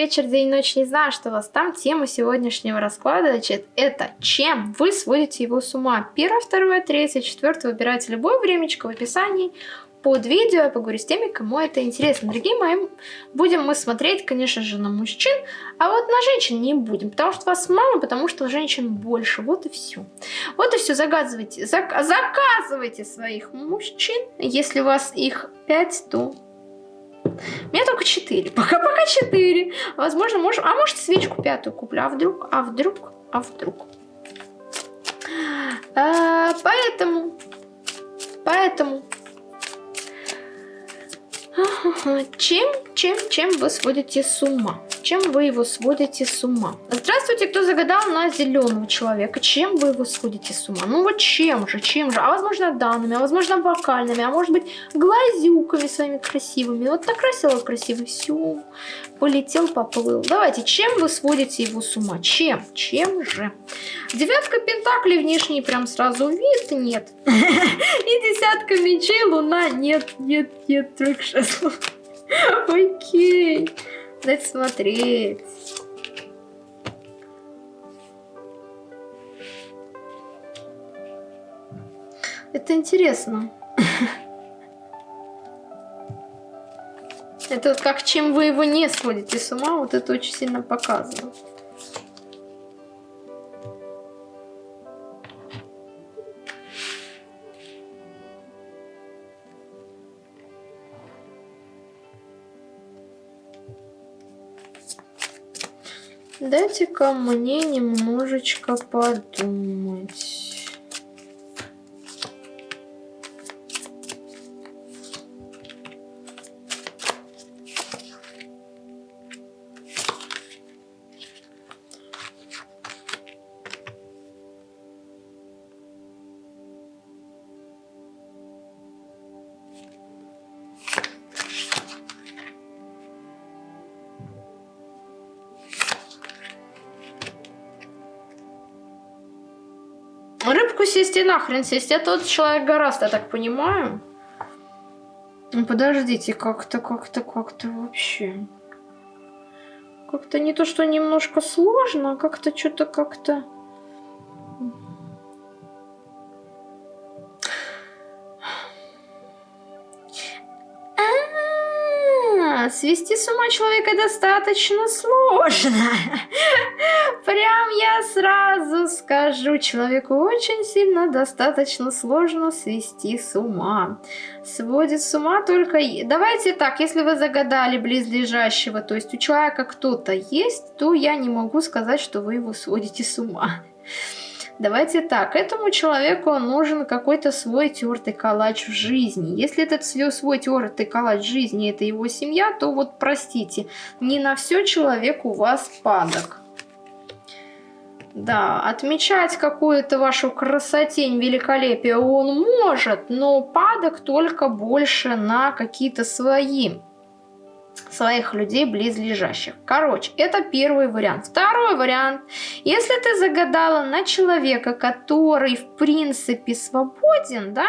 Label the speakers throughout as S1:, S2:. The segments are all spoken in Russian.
S1: вечер, день, ночь, не знаю, что у вас там. Тема сегодняшнего расклада, значит, это чем вы сводите его с ума. Первое, второе, третье, четвертое. Выбирайте любое времечко в описании под видео. Я поговорю с теми, кому это интересно. Дорогие мои, будем мы смотреть, конечно же, на мужчин, а вот на женщин не будем, потому что вас мало, потому что женщин больше. Вот и все. Вот и все. Загадывайте, зак заказывайте своих мужчин. Если у вас их 5, то у меня только 4. Пока пока 4. Возможно, можем. А может свечку пятую куплю. А вдруг? А вдруг? А вдруг? А, поэтому. Поэтому. Чем, чем, чем вы сводите с ума? Чем вы его сводите с ума? Здравствуйте, кто загадал на зеленого человека. Чем вы его сводите с ума? Ну вот чем же, чем же? А возможно данными, а возможно вокальными, а может быть глазюками своими красивыми. Вот накрасила красиво, все, полетел, поплыл. Давайте, чем вы сводите его с ума? Чем? Чем же? Девятка пентаклей внешний прям сразу вид нет. И десятка мечей, луна нет, нет, нет, только шестов. Окей. Дать смотреть. Это интересно. Это как чем вы его не сводите с ума, вот это очень сильно показывает. Дайте-ка мне немножечко подумать. Рыбку сесть и нахрен сесть. Это тот человек гораздо, я так понимаю. Ну, подождите, как-то, как-то, как-то вообще. Как-то не то, что немножко сложно, а как-то что-то как-то... свести с ума человека достаточно сложно. Прям я сразу скажу, человеку очень сильно достаточно сложно свести с ума. Сводит с ума только... Давайте так, если вы загадали близлежащего, то есть у человека кто-то есть, то я не могу сказать, что вы его сводите с ума. Давайте так, этому человеку нужен какой-то свой тертый калач в жизни. Если этот свой тертый калач в жизни это его семья, то вот простите, не на все человек у вас падок. Да, отмечать какую-то вашу красотень, великолепие он может, но падок только больше на какие-то свои своих людей близлежащих. Короче, это первый вариант. Второй вариант. Если ты загадала на человека, который в принципе свободен, да,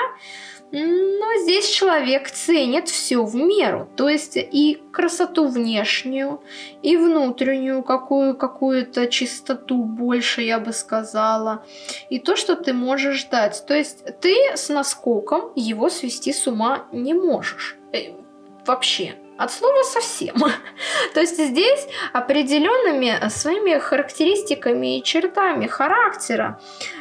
S1: но здесь человек ценит все в меру. То есть и красоту внешнюю, и внутреннюю какую, какую-то чистоту больше, я бы сказала. И то, что ты можешь дать. То есть ты с наскоком его свести с ума не можешь. Э, вообще от слова совсем. То есть здесь определенными своими характеристиками и чертами характера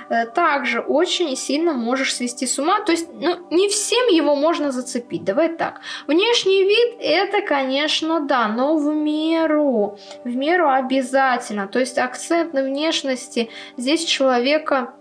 S1: э, также очень сильно можешь свести с ума. То есть ну, не всем его можно зацепить. Давай так. Внешний вид это, конечно, да, но в меру. В меру обязательно. То есть акцент на внешности здесь человека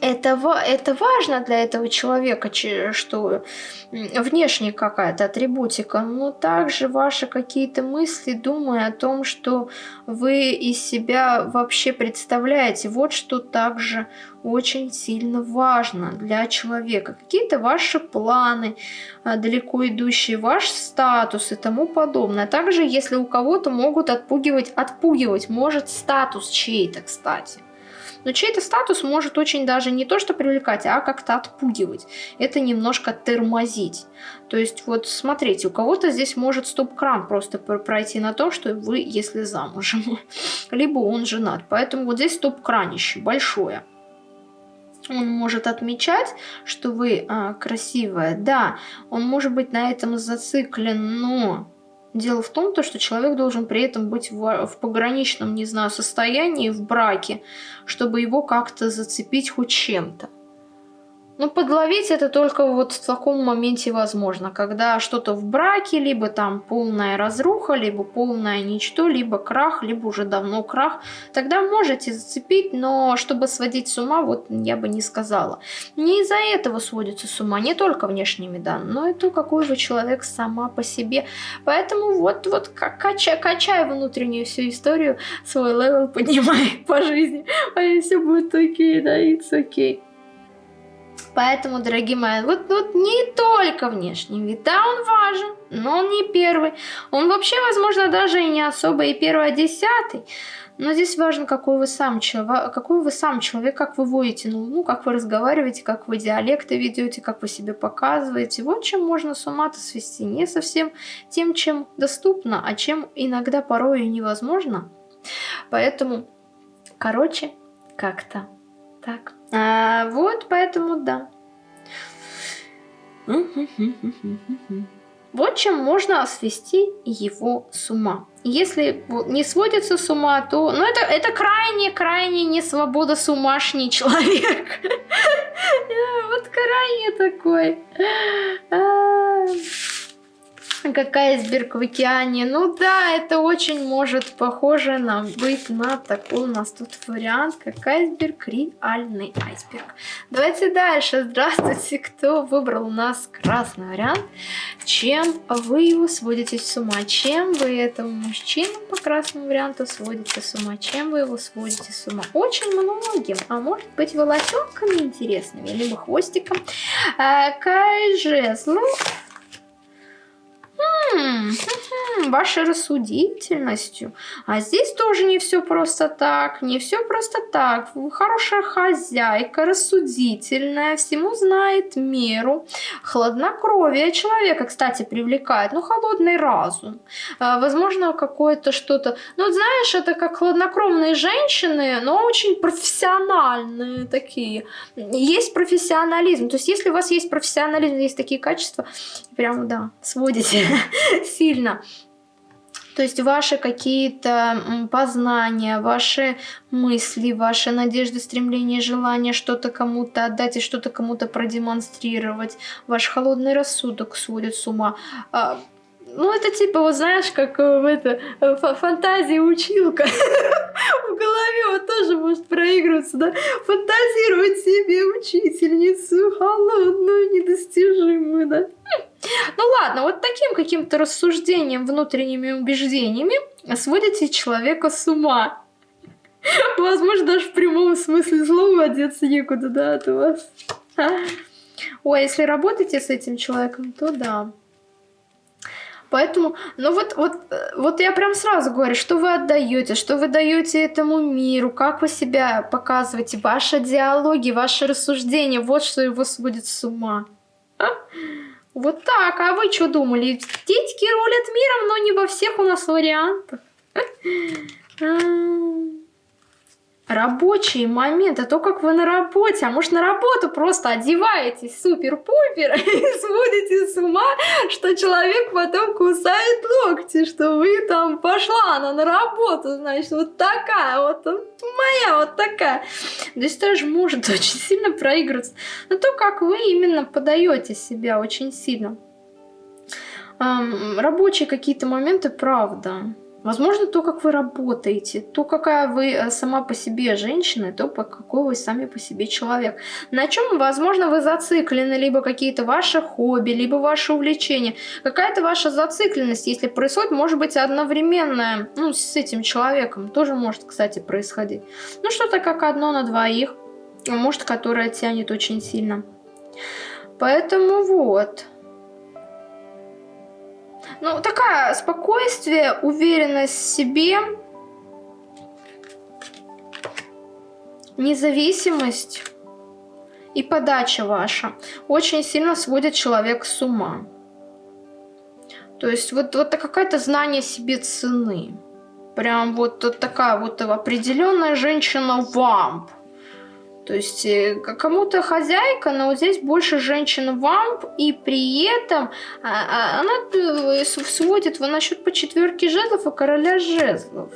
S1: это, это важно для этого человека, что внешне какая-то атрибутика, но также ваши какие-то мысли, думая о том, что вы из себя вообще представляете, вот что также очень сильно важно для человека. Какие-то ваши планы а, далеко идущие, ваш статус и тому подобное. Также, если у кого-то могут отпугивать, отпугивать может статус чей-то, кстати. Но чей-то статус может очень даже не то что привлекать, а как-то отпугивать. Это немножко тормозить. То есть вот смотрите, у кого-то здесь может стоп-кран просто пройти на то, что вы, если замужем, либо он женат. Поэтому вот здесь стоп-кранище большое он может отмечать, что вы а, красивая. Да, он может быть на этом зациклен, но Дело в том, то, что человек должен при этом быть в, в пограничном, не знаю, состоянии, в браке, чтобы его как-то зацепить хоть чем-то. Ну, подловить это только вот в таком моменте возможно, когда что-то в браке, либо там полная разруха, либо полное ничто, либо крах, либо уже давно крах. Тогда можете зацепить, но чтобы сводить с ума, вот я бы не сказала. Не из-за этого сводится с ума, не только внешними данными, но и то, какой вы человек сама по себе. Поэтому вот, вот качай, качай внутреннюю всю историю, свой level поднимай по жизни, а и все будет окей, да, it's okay. Okay. Поэтому, дорогие мои, вот, вот не только внешний вид, да, он важен, но он не первый. Он вообще, возможно, даже и не особо и первый, а десятый. Но здесь важно, какой вы сам человек, какой вы сам человек, как вы водите, ну, ну, как вы разговариваете, как вы диалекты ведете, как вы себя показываете. Вот чем можно с ума-то свести. Не совсем тем, чем доступно, а чем иногда порой и невозможно. Поэтому, короче, как-то так. А, вот, поэтому да. Вот чем можно свести его с ума. Если не сводится с ума, то... Ну, это, это крайне-крайне не свобода сумашний человек. Вот крайне такой. А как айсберг в океане. Ну да, это очень может похоже на быть на такой у нас тут вариант, как айсберг, реальный айсберг. Давайте дальше. Здравствуйте, кто выбрал у нас красный вариант. Чем вы его сводите с ума? Чем вы этому мужчину по красному варианту сводите с ума? Чем вы его сводите с ума? Очень многим. А может быть волосенками интересными, либо хвостиком. А, Кай жезлов No, вашей рассудительностью. А здесь тоже не все просто так, не все просто так. Вы хорошая хозяйка, рассудительная, всему знает меру. Хладнокровие человека, кстати, привлекает, ну, холодный разум. А, возможно, какое-то что-то... Ну, знаешь, это как хладнокровные женщины, но очень профессиональные такие. Есть профессионализм. То есть, если у вас есть профессионализм, есть такие качества, прям, да, сводите сильно. То есть ваши какие-то познания, ваши мысли, ваши надежды, стремления, желания что-то кому-то отдать и что-то кому-то продемонстрировать. Ваш холодный рассудок сводит с ума. А, ну, это типа, вот знаешь, как э, в это, э, фантазия училка. В голове вот тоже может проигрываться, да? Фантазировать себе учительницу холодную, недостижимую, да? Ну ладно, вот таким каким-то рассуждением, внутренними убеждениями сводите человека с ума. Возможно, даже в прямом смысле слова одеться некуда, да, от вас. Ой, если работаете с этим человеком, то да. Поэтому, ну вот, вот, вот я прям сразу говорю, что вы отдаете, что вы даете этому миру, как вы себя показываете, ваши диалоги, ваши рассуждения, вот что его сводит с ума. А? Вот так, а вы что думали? Детики рулят миром, но не во всех у нас вариантах. А. Рабочие моменты, то, как вы на работе, а может на работу просто одеваетесь супер-пупер и сводите с ума, что человек потом кусает локти, что вы там пошла она на работу, значит, вот такая, вот моя, вот такая. То есть тоже может очень сильно проигрываться. Но то, как вы именно подаете себя очень сильно. Эм, рабочие какие-то моменты, правда. Возможно, то, как вы работаете, то, какая вы э, сама по себе женщина, то, какой вы сами по себе человек. На чем, возможно, вы зациклены, либо какие-то ваши хобби, либо ваши увлечения. Какая-то ваша зацикленность, если происходит, может быть одновременная, ну, с этим человеком. Тоже может, кстати, происходить. Ну, что-то как одно на двоих, может, которое тянет очень сильно. Поэтому вот... Ну, такая спокойствие, уверенность в себе. независимость и подача ваша очень сильно сводит человека с ума. То есть вот, вот какое-то знание себе цены. Прям вот, вот такая вот определенная женщина-вамп. То есть э, кому-то хозяйка, но вот здесь больше женщина-вамп, и при этом а, а, она э, сводит в насчет по четверке жезлов и короля жезлов.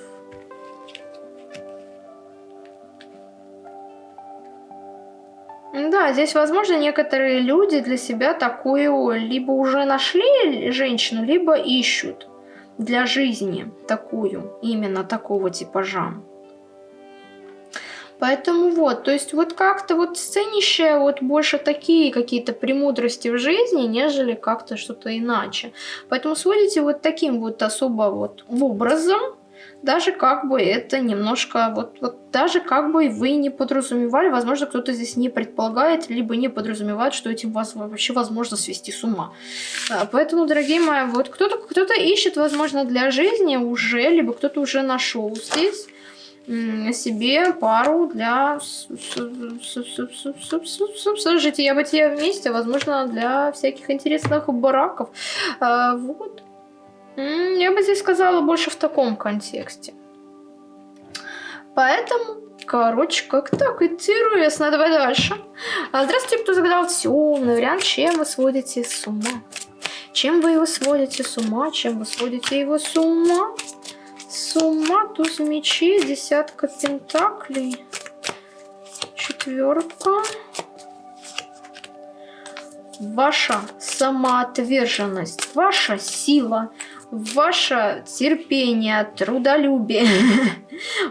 S1: Да, здесь, возможно, некоторые люди для себя такую либо уже нашли женщину, либо ищут для жизни такую, именно такого типажа. Поэтому вот, то есть вот как-то вот сценище вот больше такие какие-то премудрости в жизни, нежели как-то что-то иначе. Поэтому сводите вот таким вот особо вот образом, даже как бы это немножко, вот, вот даже как бы вы не подразумевали, возможно, кто-то здесь не предполагает, либо не подразумевает, что этим вас вообще возможно свести с ума. А, поэтому, дорогие мои, вот кто-то кто, -то, ищет, возможно, для жизни уже, либо кто-то уже нашел здесь себе пару для жития бытия вместе, возможно, для всяких интересных браков. А, вот. Я бы здесь сказала больше в таком контексте. Поэтому, короче, как так интересно. Давай дальше. А, здравствуйте, кто загадал темный вариант. Чем вы сводите с ума? Чем вы его сводите с ума? Чем вы сводите его с ума? С ума, туз мечей, десятка пентаклей, четверка. Ваша самоотверженность, ваша сила, ваше терпение, трудолюбие.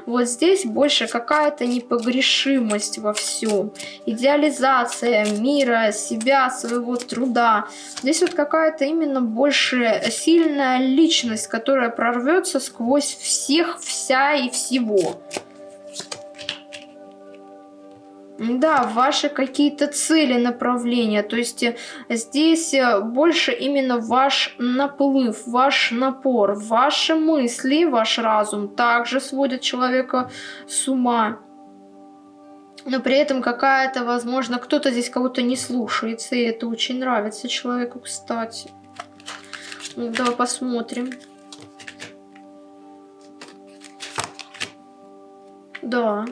S1: Вот здесь больше какая-то непогрешимость во всем. Идеализация мира, себя, своего труда. Здесь вот какая-то именно больше сильная личность, которая прорвется сквозь всех, вся и всего. Да, ваши какие-то цели, направления. То есть э, здесь э, больше именно ваш наплыв, ваш напор, ваши мысли, ваш разум также сводят человека с ума. Но при этом какая-то, возможно, кто-то здесь кого-то не слушается, и это очень нравится человеку, кстати. Ну, давай посмотрим. Да.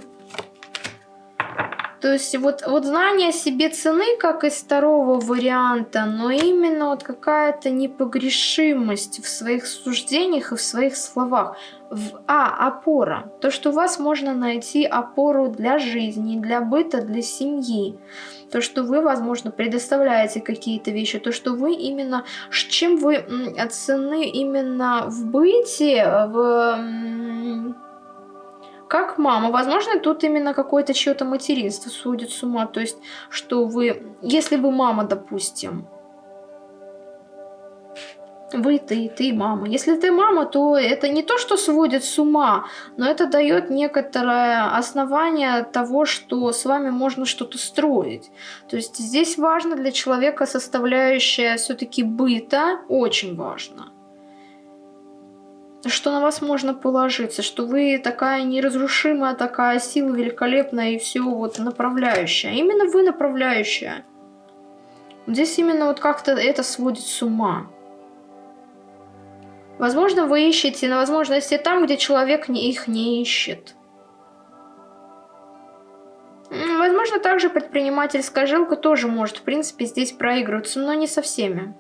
S1: То есть вот, вот знание себе цены, как из второго варианта, но именно вот какая-то непогрешимость в своих суждениях и в своих словах. В, а, опора. То, что у вас можно найти опору для жизни, для быта, для семьи. То, что вы, возможно, предоставляете какие-то вещи. То, что вы именно... Чем вы цены именно в быте, в как мама. Возможно, тут именно какое-то чье-то материнство сводит с ума. То есть, что вы, если вы мама, допустим, вы, ты, ты мама. Если ты мама, то это не то, что сводит с ума, но это дает некоторое основание того, что с вами можно что-то строить. То есть здесь важно для человека составляющая все-таки быта, очень важно что на вас можно положиться, что вы такая неразрушимая, такая сила великолепная и все вот направляющая. Именно вы направляющая. Здесь именно вот как-то это сводит с ума. Возможно, вы ищете на возможности там, где человек их не ищет. Возможно, также предпринимательская жилка тоже может, в принципе, здесь проигрываться, но не со всеми.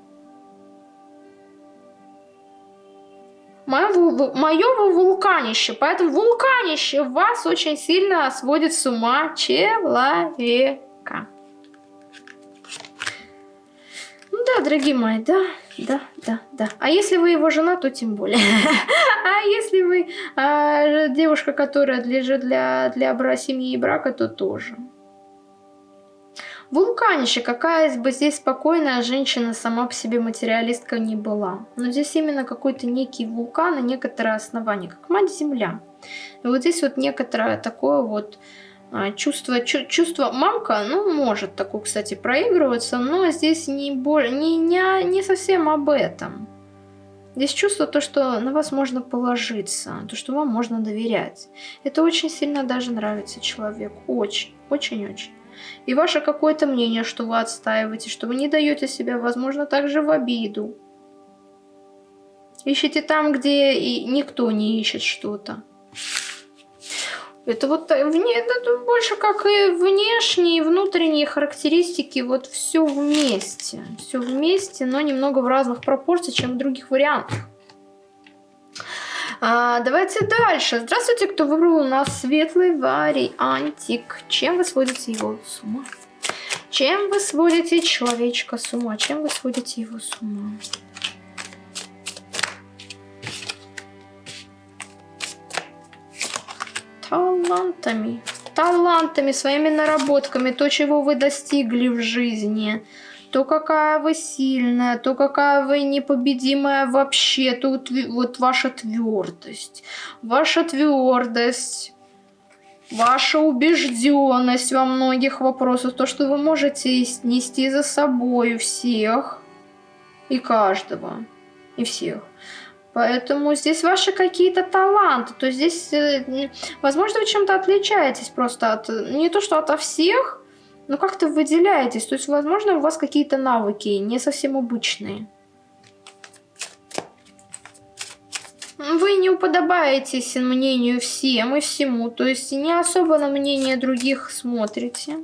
S1: Мое, вулканище. Поэтому вулканище вас очень сильно сводит с ума человека. Ну да, дорогие мои, да, да, да, да. А если вы его жена, то тем более. А если вы а, девушка, которая для, для, для семьи и брака, то тоже. Вулканище, какая бы здесь спокойная женщина сама по себе материалистка не была. Но здесь именно какой-то некий вулкан и некоторое основание, как мать-земля. И вот здесь вот некоторое такое вот а, чувство, чувство мамка, ну, может такое, кстати, проигрываться, но здесь не, боль, не, не, не совсем об этом. Здесь чувство то, что на вас можно положиться, то, что вам можно доверять. Это очень сильно даже нравится человеку. Очень, очень-очень. И ваше какое-то мнение, что вы отстаиваете, что вы не даете себя, возможно, также в обиду. Ищите там, где и никто не ищет что-то. Это вот вне, это больше как и внешние, и внутренние характеристики, вот все вместе. Все вместе, но немного в разных пропорциях, чем в других вариантах. А, давайте дальше. Здравствуйте, кто выбрал у нас светлый вариантик. Чем вы сводите его с ума? Чем вы сводите человечка с ума? Чем вы сводите его с ума? талантами, талантами, своими наработками, то, чего вы достигли в жизни, то, какая вы сильная, то, какая вы непобедимая вообще, то вот, вот ваша твердость, ваша твердость, ваша убежденность во многих вопросах, то, что вы можете нести за собой всех и каждого, и всех. Поэтому здесь ваши какие-то таланты. То здесь, э, возможно, вы чем-то отличаетесь просто от... Не то, что ото всех, но как-то выделяетесь. То есть, возможно, у вас какие-то навыки не совсем обычные. Вы не уподобаетесь мнению всем и всему. То есть, не особо на мнение других смотрите.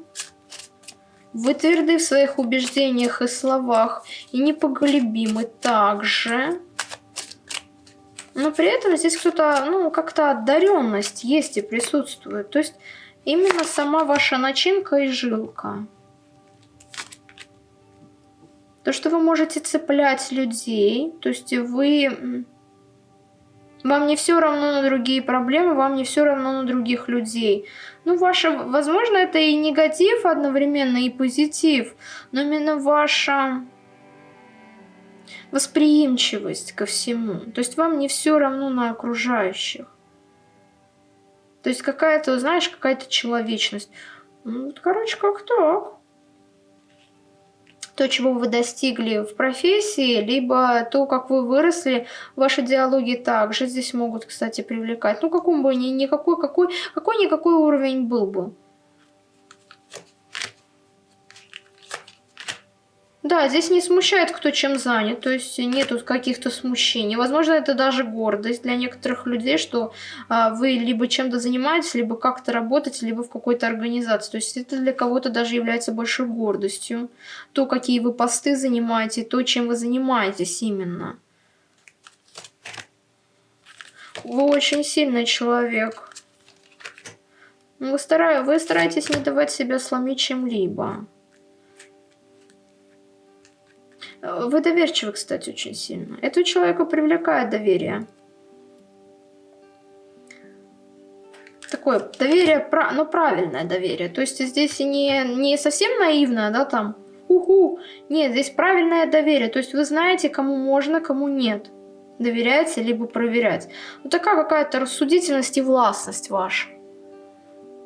S1: Вы тверды в своих убеждениях и словах и непоголебимы также. Но при этом здесь кто-то, ну, как-то одаренность есть и присутствует. То есть именно сама ваша начинка и жилка. То, что вы можете цеплять людей, то есть вы... Вам не все равно на другие проблемы, вам не все равно на других людей. Ну, ваша, возможно, это и негатив одновременно, и позитив, но именно ваша восприимчивость ко всему. То есть вам не все равно на окружающих. То есть какая-то, знаешь, какая-то человечность. Ну, короче, как так. То, чего вы достигли в профессии, либо то, как вы выросли, ваши диалоги также здесь могут, кстати, привлекать. Ну, каком бы ни, никакой, какой, какой-никакой уровень был бы. Да, здесь не смущает, кто чем занят, то есть нету каких-то смущений. Возможно, это даже гордость для некоторых людей, что а, вы либо чем-то занимаетесь, либо как-то работаете, либо в какой-то организации. То есть это для кого-то даже является большой гордостью. То, какие вы посты занимаете, то, чем вы занимаетесь именно. Вы очень сильный человек. Вы, стараетесь, вы стараетесь не давать себя сломить чем-либо. Вы доверчивы, кстати, очень сильно. Этого человека привлекает доверие. Такое доверие, но ну, правильное доверие. То есть здесь не, не совсем наивное, да, там, уху. Нет, здесь правильное доверие. То есть вы знаете, кому можно, кому нет. Доверяете, либо проверять. Вот такая какая-то рассудительность и властность ваша.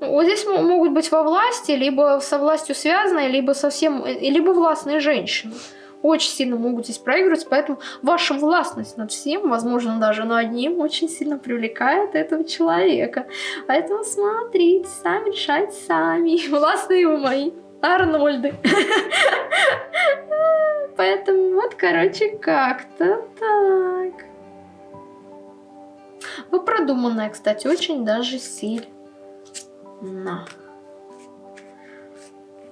S1: Вот здесь могут быть во власти, либо со властью связанные, либо совсем, либо властные женщины очень сильно могут здесь проигрывать, поэтому ваша властность над всем, возможно, даже над одним, очень сильно привлекает этого человека. Поэтому смотрите, сами решайте сами. Властные вы мои. Арнольды. Поэтому вот, короче, как-то так. Вы продуманная, кстати, очень даже сильно.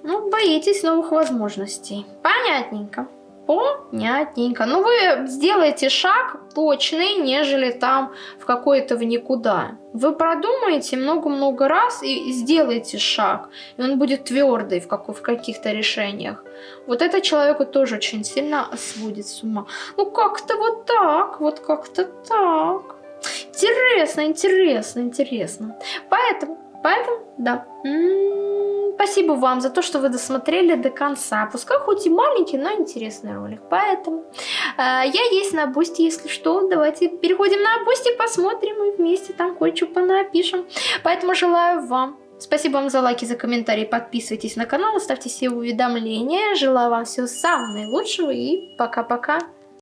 S1: Ну, боитесь новых возможностей. Понятненько. Понятненько. Ну, вы сделаете шаг точный, нежели там в какой-то в никуда. Вы продумаете много-много раз и сделаете шаг. И он будет твердый в, как, в каких-то решениях. Вот это человеку тоже очень сильно сводит с ума. Ну, как-то вот так, вот как-то так. Интересно, интересно, интересно. Поэтому, поэтому, да. М -м -м. Спасибо вам за то, что вы досмотрели до конца. Пускай хоть и маленький, но интересный ролик. Поэтому э, я есть на Boosty, если что. Давайте переходим на Boosty, посмотрим и вместе там кое-что понапишем. Поэтому желаю вам Спасибо вам за лайки, за комментарии, подписывайтесь на канал, ставьте все уведомления. Желаю вам всего самого наилучшего и пока-пока.